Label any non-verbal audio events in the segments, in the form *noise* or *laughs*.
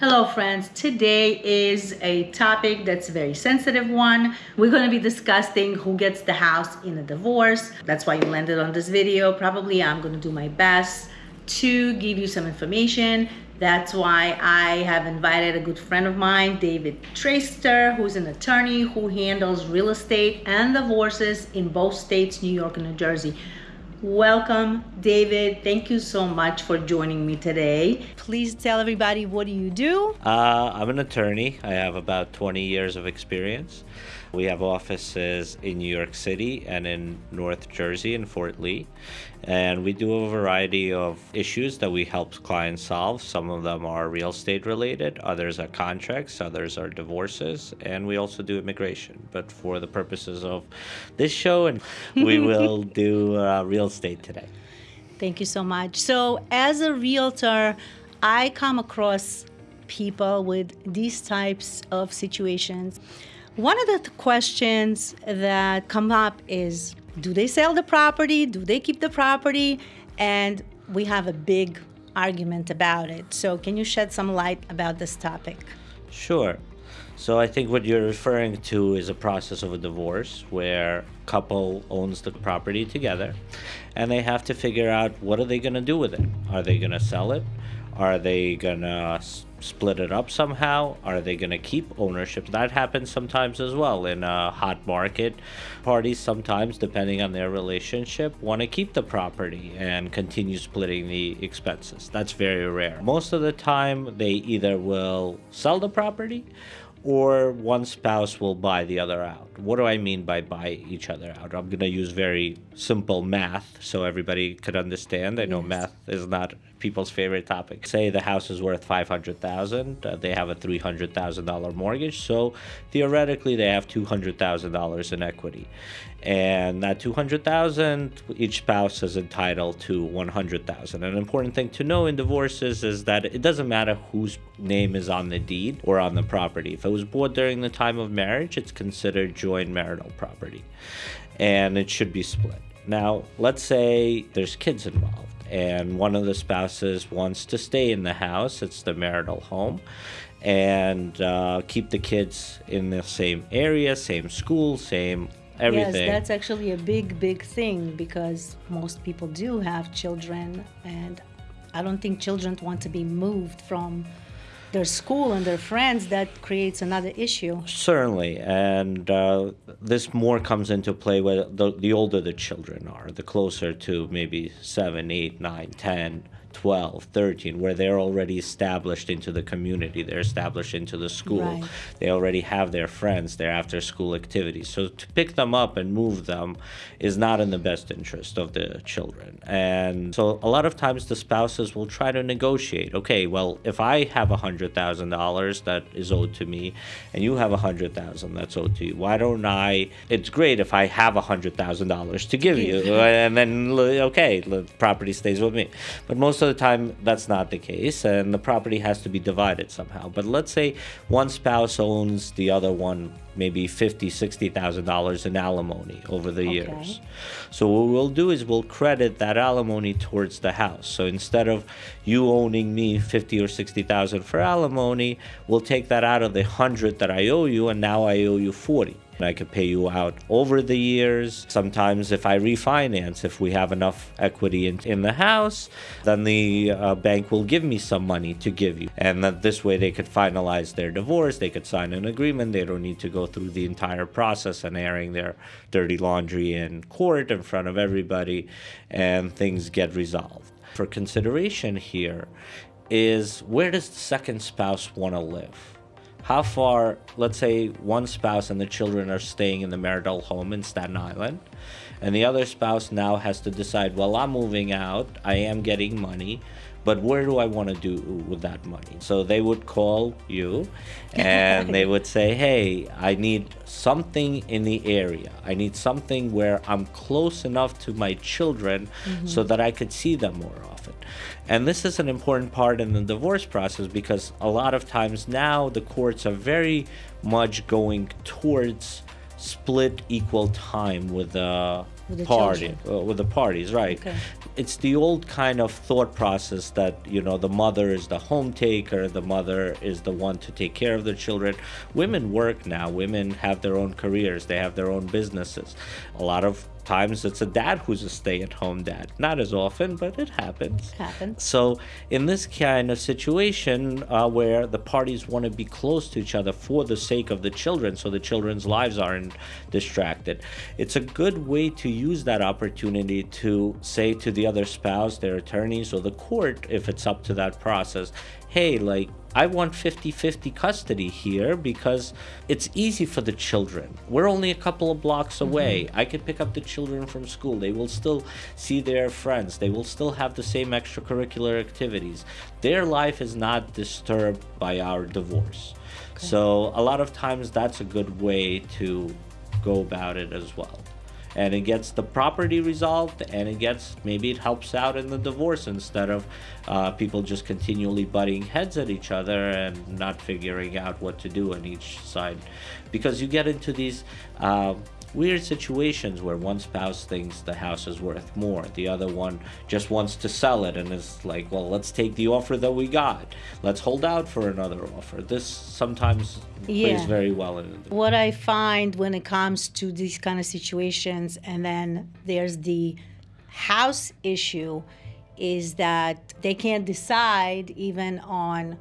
Hello friends, today is a topic that's a very sensitive one. We're going to be discussing who gets the house in a divorce. That's why you landed on this video. Probably I'm going to do my best to give you some information. That's why I have invited a good friend of mine, David Traster, who's an attorney who handles real estate and divorces in both states, New York and New Jersey. Welcome, David. Thank you so much for joining me today. Please tell everybody what do you do? Uh, I'm an attorney. I have about 20 years of experience. We have offices in New York City and in North Jersey in Fort Lee. And we do a variety of issues that we help clients solve. Some of them are real estate related, others are contracts, others are divorces, and we also do immigration. But for the purposes of this show, and *laughs* we will do uh, real estate today. Thank you so much. So, as a realtor, I come across people with these types of situations. One of the questions that come up is do they sell the property? Do they keep the property? And we have a big argument about it. So, can you shed some light about this topic? Sure. So I think what you're referring to is a process of a divorce where couple owns the property together and they have to figure out what are they going to do with it? Are they going to sell it? Are they going to split it up somehow? Are they going to keep ownership? That happens sometimes as well in a hot market. Parties sometimes, depending on their relationship, want to keep the property and continue splitting the expenses. That's very rare. Most of the time, they either will sell the property or one spouse will buy the other out. What do I mean by buy each other out? I'm going to use very simple math so everybody could understand. I know yes. math is not people's favorite topic. Say the house is worth 500,000, uh, they have a $300,000 mortgage, so theoretically they have $200,000 in equity. And that 200,000 each spouse is entitled to 100,000. An important thing to know in divorces is that it doesn't matter whose name is on the deed or on the property. If it was bought during the time of marriage, it's considered joint marital property and it should be split. Now, let's say there's kids involved and one of the spouses wants to stay in the house, it's the marital home, and uh, keep the kids in the same area, same school, same everything. Yes, that's actually a big, big thing because most people do have children, and I don't think children want to be moved from their school and their friends, that creates another issue. Certainly, and uh, this more comes into play when the, the older the children are, the closer to maybe seven, eight, nine, ten 12, 13, where they're already established into the community, they're established into the school, right. they already have their friends, their after school activities. So to pick them up and move them is not in the best interest of the children. And so a lot of times the spouses will try to negotiate okay, well, if I have $100,000 that is owed to me and you have 100000 that's owed to you, why don't I? It's great if I have $100,000 to give you, and then, okay, the property stays with me. But most of of the time that's not the case and the property has to be divided somehow. But let's say one spouse owns the other one maybe fifty sixty thousand dollars in alimony over the okay. years so what we'll do is we'll credit that alimony towards the house so instead of you owning me fifty or sixty thousand for alimony we'll take that out of the hundred that i owe you and now i owe you forty I could pay you out over the years. Sometimes, if I refinance, if we have enough equity in, in the house, then the uh, bank will give me some money to give you. And that this way they could finalize their divorce, they could sign an agreement, they don't need to go through the entire process and airing their dirty laundry in court in front of everybody, and things get resolved. For consideration here is where does the second spouse want to live? how far, let's say one spouse and the children are staying in the marital home in Staten Island, and the other spouse now has to decide, well, I'm moving out, I am getting money, but where do I want to do with that money? So they would call you *laughs* and they would say, hey, I need something in the area. I need something where I'm close enough to my children mm-hmm. so that I could see them more often. And this is an important part in the divorce process because a lot of times now the courts are very much going towards split equal time with the, with the party uh, with the parties right. Okay. it's the old kind of thought process that you know the mother is the home taker the mother is the one to take care of the children. Women work now. Women have their own careers. They have their own businesses. A lot of times it's a dad who's a stay-at-home dad not as often but it happens It Happens. so in this kind of situation uh, where the parties want to be close to each other for the sake of the children so the children's lives aren't distracted it's a good way to use that opportunity to say to the other spouse their attorneys or the court if it's up to that process hey like I want 50 50 custody here because it's easy for the children. We're only a couple of blocks away. Mm-hmm. I can pick up the children from school. They will still see their friends. They will still have the same extracurricular activities. Their life is not disturbed by our divorce. Okay. So, a lot of times, that's a good way to go about it as well and it gets the property resolved and it gets maybe it helps out in the divorce instead of uh, people just continually butting heads at each other and not figuring out what to do on each side. Because you get into these uh, weird situations where one spouse thinks the house is worth more the other one just wants to sell it and is like well let's take the offer that we got let's hold out for another offer this sometimes yeah. plays very well in it what i find when it comes to these kind of situations and then there's the house issue is that they can't decide even on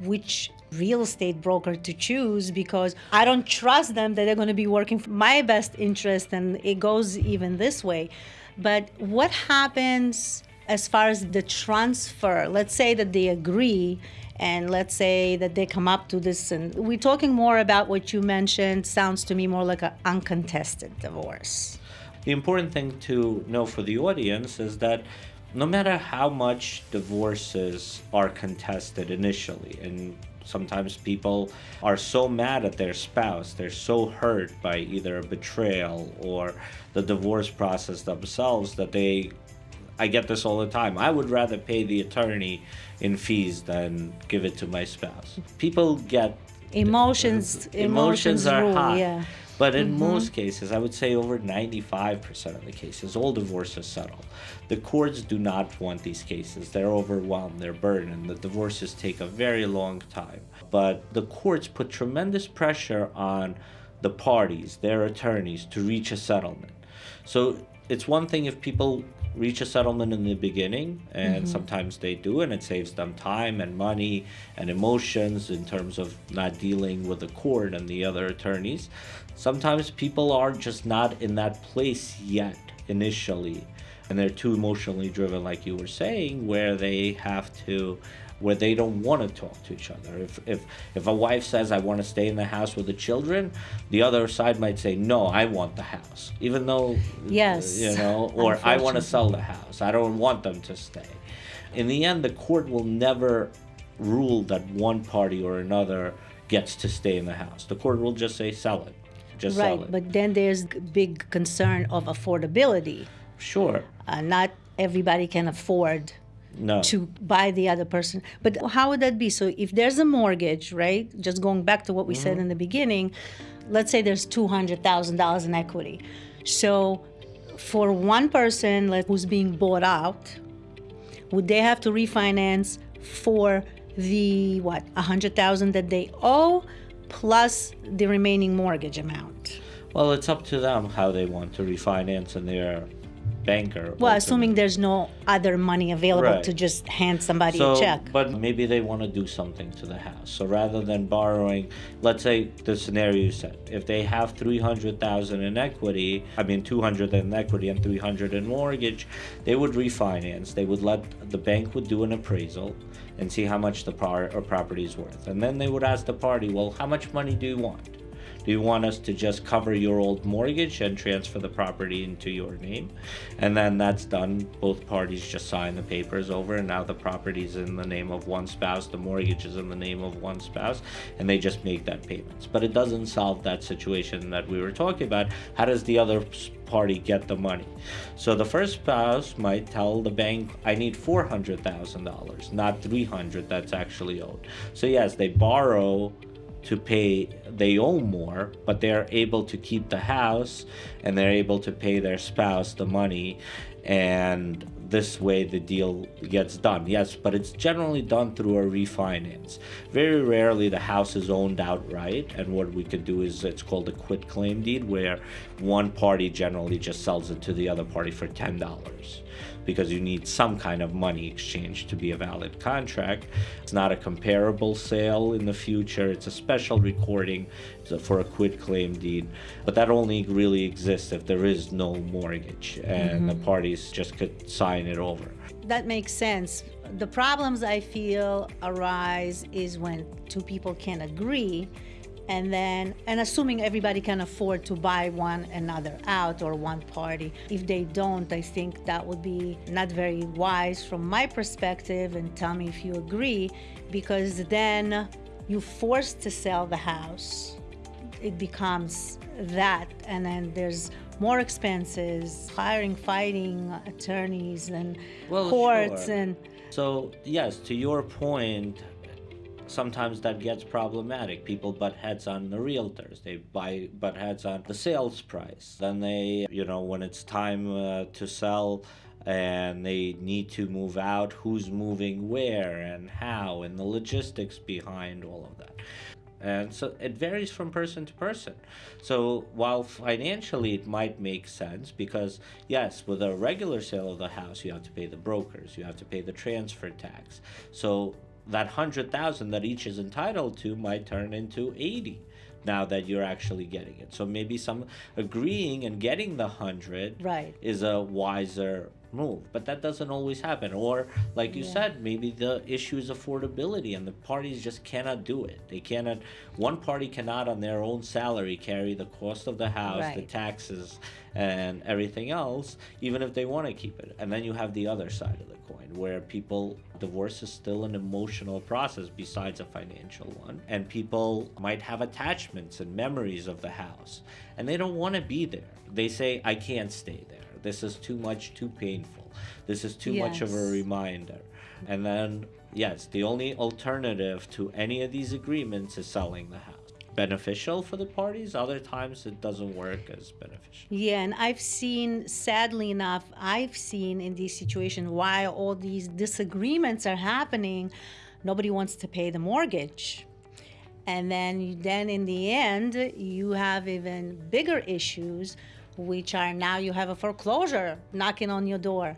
which real estate broker to choose because I don't trust them that they're going to be working for my best interest and it goes even this way. But what happens as far as the transfer? Let's say that they agree and let's say that they come up to this and we're talking more about what you mentioned sounds to me more like an uncontested divorce. The important thing to know for the audience is that no matter how much divorces are contested initially and sometimes people are so mad at their spouse they're so hurt by either a betrayal or the divorce process themselves that they I get this all the time. I would rather pay the attorney in fees than give it to my spouse. People get emotions. Emotions, emotions are rule, high. Yeah. But in mm-hmm. most cases, I would say over 95% of the cases, all divorces settle. The courts do not want these cases. They're overwhelmed, they're burdened. The divorces take a very long time. But the courts put tremendous pressure on the parties, their attorneys, to reach a settlement. So it's one thing if people reach a settlement in the beginning and mm-hmm. sometimes they do and it saves them time and money and emotions in terms of not dealing with the court and the other attorneys sometimes people are just not in that place yet initially and they're too emotionally driven like you were saying where they have to where they don't want to talk to each other. If if if a wife says i want to stay in the house with the children the other side might say no i want the house even though yes. you know or i want to sell the house. I don't want them to stay. In the end the court will never rule that one party or another gets to stay in the house. The court will just say sell it. Just right, sell it. but then there's big concern of affordability. Sure. Uh, not everybody can afford no. to buy the other person. But how would that be? So if there's a mortgage, right? Just going back to what we mm-hmm. said in the beginning, let's say there's two hundred thousand dollars in equity. So for one person like, who's being bought out, would they have to refinance for the what a hundred thousand that they owe plus the remaining mortgage amount? Well, it's up to them how they want to refinance and their banker. Well, assuming there's no other money available right. to just hand somebody so, a check. But maybe they want to do something to the house. So rather than borrowing, let's say the scenario you said, if they have 300,000 in equity, I mean 200 in equity and 300 in mortgage, they would refinance. They would let the bank would do an appraisal and see how much the property is worth. And then they would ask the party, "Well, how much money do you want?" Do you want us to just cover your old mortgage and transfer the property into your name? And then that's done. Both parties just sign the papers over, and now the property is in the name of one spouse, the mortgage is in the name of one spouse, and they just make that payments. But it doesn't solve that situation that we were talking about. How does the other party get the money? So the first spouse might tell the bank, I need $400,000, not 300 that's actually owed. So yes, they borrow to pay they owe more but they're able to keep the house and they're able to pay their spouse the money and this way the deal gets done. Yes, but it's generally done through a refinance. Very rarely the house is owned outright, and what we could do is it's called a quit claim deed, where one party generally just sells it to the other party for ten dollars because you need some kind of money exchange to be a valid contract. It's not a comparable sale in the future. It's a special recording for a quit claim deed, but that only really exists if there is no mortgage and mm-hmm. the parties just could sign it over. That makes sense. The problems I feel arise is when two people can't agree and then and assuming everybody can afford to buy one another out or one party if they don't i think that would be not very wise from my perspective and tell me if you agree because then you forced to sell the house it becomes that and then there's more expenses hiring fighting attorneys and well, courts sure. and so yes to your point sometimes that gets problematic. People butt heads on the realtors. They buy butt heads on the sales price. Then they, you know, when it's time uh, to sell and they need to move out, who's moving where and how, and the logistics behind all of that. And so it varies from person to person. So while financially it might make sense, because yes, with a regular sale of the house, you have to pay the brokers, you have to pay the transfer tax. So that 100,000 that each is entitled to might turn into 80 now that you're actually getting it. So maybe some agreeing and getting the 100 right. is a wiser move but that doesn't always happen or like you yeah. said maybe the issue is affordability and the parties just cannot do it they cannot one party cannot on their own salary carry the cost of the house right. the taxes and everything else even if they want to keep it and then you have the other side of coin where people divorce is still an emotional process besides a financial one. And people might have attachments and memories of the house and they don't want to be there. They say i can't stay there. This is too much too painful. This is too yes. much of a reminder. And then yes the only alternative to any of these agreements is selling the house beneficial for the parties. Other times it doesn't work as beneficial. Yeah and i've seen sadly enough i've seen in these situations while all these disagreements are happening nobody wants to pay the mortgage. And then then in the end you have even bigger issues which are now you have a foreclosure knocking on your door.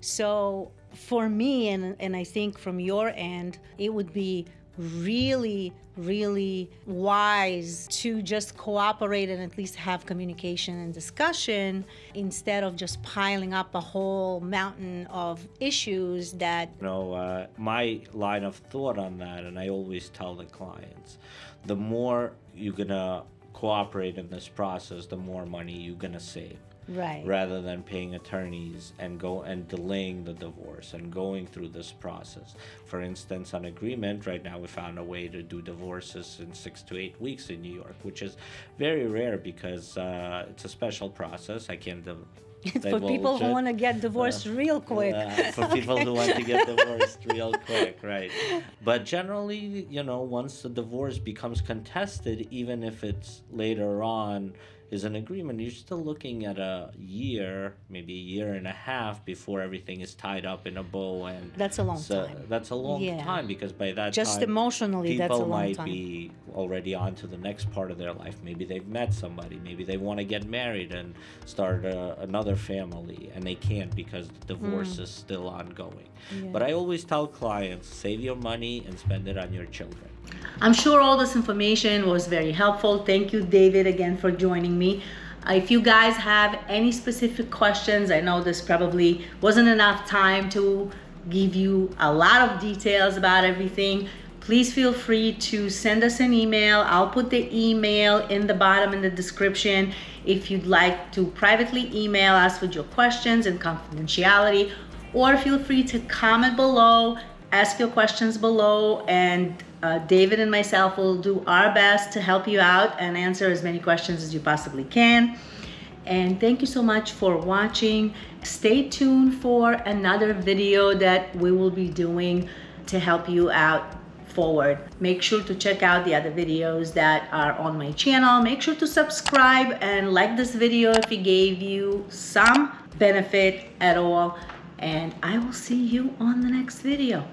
So for me and and i think from your end it would be really, really wise to just cooperate and at least have communication and discussion instead of just piling up a whole mountain of issues that. You know, uh, my line of thought on that, and I always tell the clients, the more you're gonna cooperate in this process, the more money you're gonna save right. rather than paying attorneys and go and delaying the divorce and going through this process. For instance, on agreement, right now we found a way to do divorces in six to eight weeks in New York, which is very rare because uh, it's a special process. I can't. *laughs* Div- for people who want to get divorced uh, real quick. Uh, for people who want to get divorced real quick, right? But generally, you know, once the divorce becomes contested, even if it's later on is an agreement, you're still looking at a year, maybe a year and a half before everything is tied up in a bow. And that's a long so time. That's a long yeah. time because by that just time, emotionally, people that's a long might time. be already on to the next part of their life. Maybe they've met somebody. Maybe they want to get married and start a, another family, and they can't because the divorce mm. is still ongoing. Yeah. But I always tell clients, save your money and spend it on your children. I'm sure all this information was very helpful. Thank you, David, again for joining me. Uh, if you guys have any specific questions, I know this probably wasn't enough time to give you a lot of details about everything. Please feel free to send us an email. I'll put the email in the bottom in the description if you'd like to privately email us with your questions and confidentiality or feel free to comment below, ask your questions below and uh, David and myself will do our best to help you out and answer as many questions as you possibly can. And thank you so much for watching. Stay tuned for another video that we will be doing to help you out forward. Make sure to check out the other videos that are on my channel. Make sure to subscribe and like this video if it gave you some benefit at all. And I will see you on the next video.